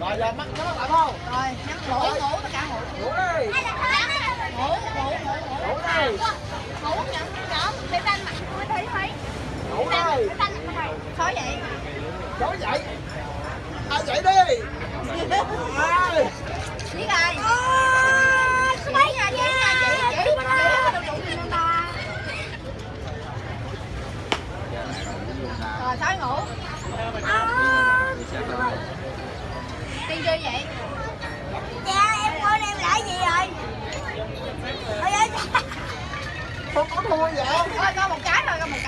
rồi giờ mắt nó lại không rồi nhắm ngủ ngủ tất cả ngủ ngủ đi ngủ ngủ ngủ ngủ đi ngủ nhắm đó. Để tay mặt mới thấy thấy ngủ đi tay mặt thầy khó vậy? Ai dậy đi. Ai. biết ai mấy nhà chị nhà chị chị rồi sói ngủ chơi vậy? Dạ em coi em lại gì rồi? Ôi ơi con có thua vậy thôi con một cái thôi con một